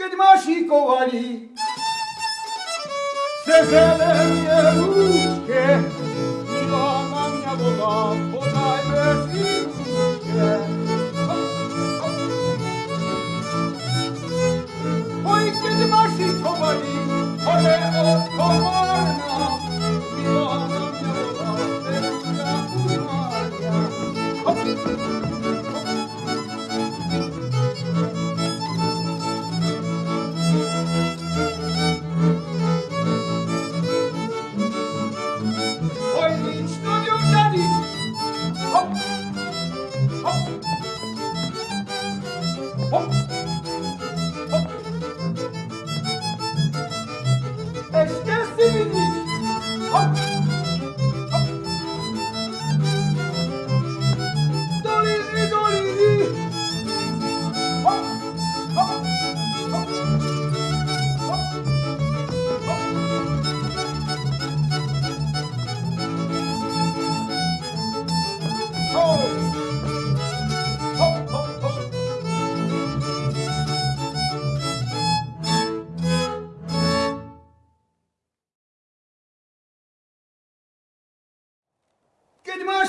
Gdmaszikowali se zelenie różkie Milona mnie woda, podaj bez i różkie Oj, kiedy maszikowali, ale od komarna Milona mnie woda, bez i Oj, ¡Oh!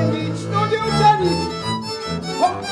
Friendly Studio Tennis. Hop.